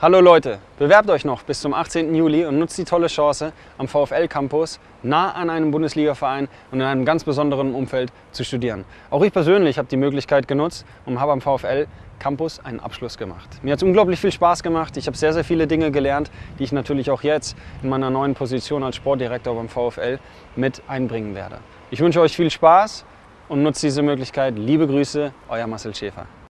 Hallo Leute, bewerbt euch noch bis zum 18. Juli und nutzt die tolle Chance, am VfL Campus nah an einem Bundesligaverein und in einem ganz besonderen Umfeld zu studieren. Auch ich persönlich habe die Möglichkeit genutzt und habe am VfL Campus einen Abschluss gemacht. Mir hat es unglaublich viel Spaß gemacht. Ich habe sehr, sehr viele Dinge gelernt, die ich natürlich auch jetzt in meiner neuen Position als Sportdirektor beim VfL mit einbringen werde. Ich wünsche euch viel Spaß und nutzt diese Möglichkeit. Liebe Grüße, euer Marcel Schäfer.